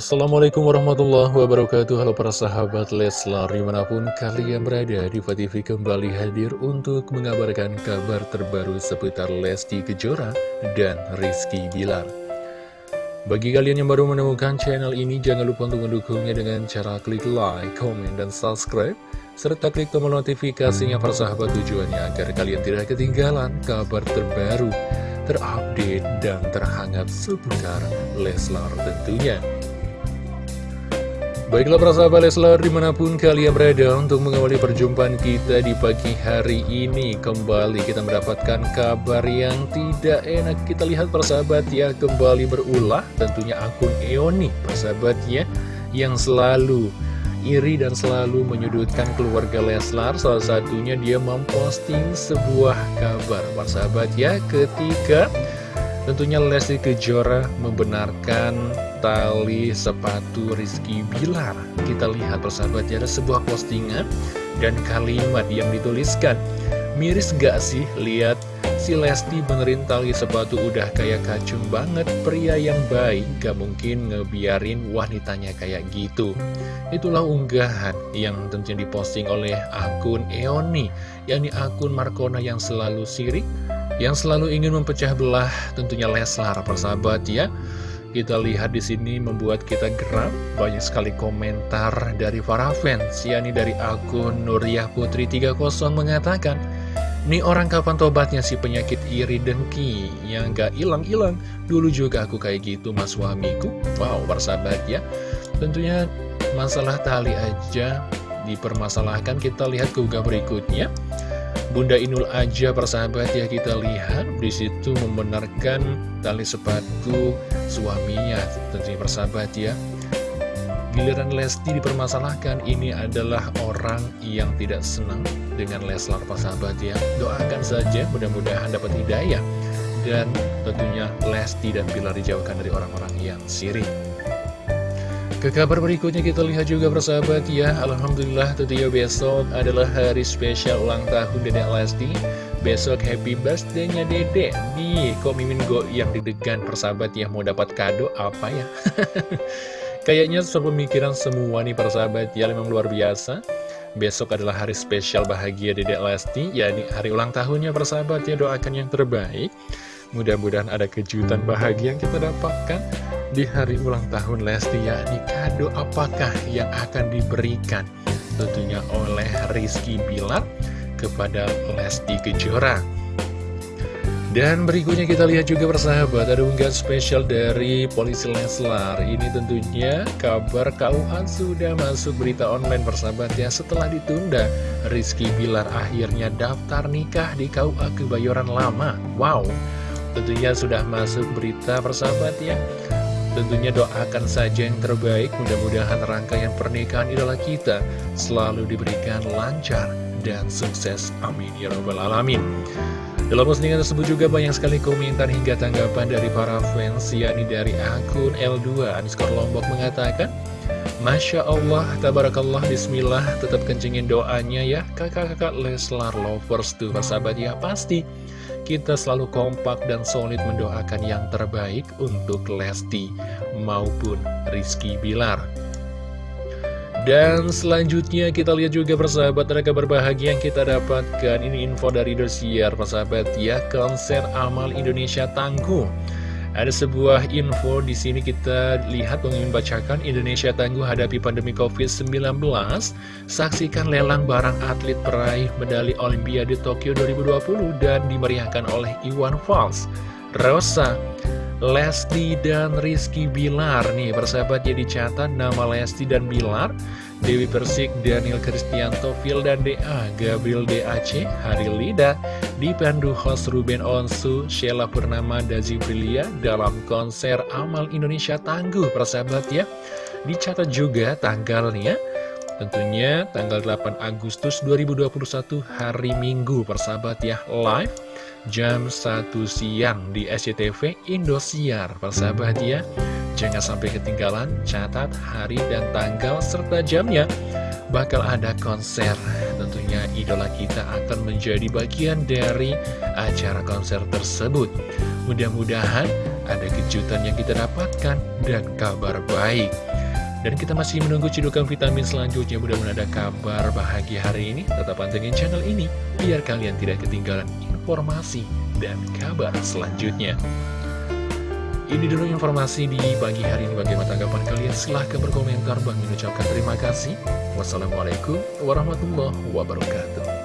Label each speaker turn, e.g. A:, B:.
A: Assalamualaikum warahmatullahi wabarakatuh Halo para sahabat Leslar Di mana pun kalian berada Diva kembali hadir untuk mengabarkan kabar terbaru seputar Lesti Kejora dan Rizky Bilar Bagi kalian yang baru menemukan channel ini Jangan lupa untuk mendukungnya dengan cara klik like, comment, dan subscribe serta klik tombol notifikasinya para sahabat tujuannya agar kalian tidak ketinggalan kabar terbaru, terupdate, dan terhangat seputar Leslar tentunya. Baiklah para sahabat Leslar di mana pun kalian berada untuk mengawali perjumpaan kita di pagi hari ini Kembali kita mendapatkan kabar yang tidak enak. Kita lihat para sahabat ya kembali berulah. Tentunya akun Eoni sahabat ya Yang selalu iri dan selalu menyudutkan keluarga Leslar. Salah satunya dia memposting sebuah kabar. Para sahabat ya ketika Tentunya Lesti Kejora membenarkan tali sepatu Rizky Bilar. Kita lihat persahabat ada sebuah postingan dan kalimat yang dituliskan. Miris gak sih lihat si Lesti benerin tali sepatu udah kayak kacung banget Pria yang baik gak mungkin ngebiarin wanitanya kayak gitu Itulah unggahan yang tentunya diposting oleh akun Eoni yakni akun Markona yang selalu sirik yang selalu ingin memecah belah tentunya Leslar persahabat ya. Kita lihat di sini membuat kita geram. Banyak sekali komentar dari para fans yakni dari akun Nuriyah Putri 30 mengatakan Nih orang kapan tobatnya si penyakit iri dengki? Yang gak hilang-hilang. Dulu juga aku kayak gitu mas suamiku. Wow persahabat ya. Tentunya masalah tali aja dipermasalahkan. Kita lihat ke berikutnya Bunda Inul aja persahabat ya kita lihat. Di situ membenarkan tali sepatu suaminya. Tentunya persahabat ya. Giliran Lesti dipermasalahkan. Ini adalah orang yang tidak senang dengan Leslar persahabat ya. Doakan saja mudah-mudahan dapat hidayah. Dan tentunya Lesti dan Bilar dijauhkan dari orang-orang yang sirik ke kabar berikutnya kita lihat juga persahabat ya. Alhamdulillah tentunya besok adalah hari spesial ulang tahun Dedek Lesti. Besok happy birthday-nya Dedek. Nih kok Mimin Go yang didegan persahabat ya. Mau dapat kado apa ya? Kayaknya sepemikiran semua nih persahabat ya. Memang luar biasa. Besok adalah hari spesial bahagia Dedek Lesti. Ya ini hari ulang tahunnya persahabat ya. Doakan yang terbaik. Mudah-mudahan ada kejutan bahagia yang kita dapatkan di hari ulang tahun Lesti yakni kado apakah yang akan diberikan? Tentunya oleh Rizky Bilar kepada Lesti Kejora. Dan berikutnya kita lihat juga persahabat ada unggahan spesial dari polisi Leslar. Ini tentunya kabar KUA sudah masuk berita online persahabat ya. Setelah ditunda Rizky Bilar akhirnya daftar nikah di KUA Kebayoran Lama. Wow tentunya sudah masuk berita persahabat ya Tentunya doakan saja yang terbaik, mudah-mudahan rangkaian pernikahan idola kita selalu diberikan lancar dan sukses. Amin. Ya Rabbal Alamin. Dalam postingan tersebut juga banyak sekali komentar hingga tanggapan dari para fans, yakni dari akun L2 Aniskor Lombok mengatakan, Masya Allah, Tabarakallah, Bismillah, tetap kencingin doanya ya, kakak-kakak Leslar Lovers tuh, persahabat ya, pasti kita selalu kompak dan solid mendoakan yang terbaik untuk Lesti maupun Rizky Bilar. Dan selanjutnya kita lihat juga persahabat ada kabar bahagia yang kita dapatkan. Ini info dari Dosiar persahabat ya. Konser Amal Indonesia Tangguh ada sebuah info di sini kita lihat ingin bacakan Indonesia tangguh hadapi pandemi COVID-19. Saksikan lelang barang atlet peraih medali Olimpiade Tokyo 2020 dan dimeriahkan oleh Iwan Fals. Rosa, Lesti dan Rizky Bilar nih persahabatnya dicatat nama Lesti dan Bilar Dewi Persik, Daniel Kristianto, Phil dan DA, Gabriel DAC, Hari Lida, dipandu host Ruben Onsu, Sheila Purnama, Dazi Prilia dalam konser Amal Indonesia Tangguh, persahabat ya. Dicatat juga tanggalnya, tentunya tanggal 8 Agustus 2021 hari Minggu, persahabat ya, live jam 1 siang di SCTV Indosiar, persahabat ya. Jangan sampai ketinggalan, catat hari dan tanggal serta jamnya. Bakal ada konser, tentunya idola kita akan menjadi bagian dari acara konser tersebut. Mudah-mudahan ada kejutan yang kita dapatkan dan kabar baik. Dan kita masih menunggu cidukan vitamin selanjutnya Mudah-mudahan ada kabar bahagia hari ini Tetap pantengin channel ini Biar kalian tidak ketinggalan informasi dan kabar selanjutnya Ini dulu informasi di pagi hari ini. Bagaimana tanggapan kalian? Silahkan berkomentar. Bang mengucapkan terima kasih. Wassalamualaikum warahmatullahi wabarakatuh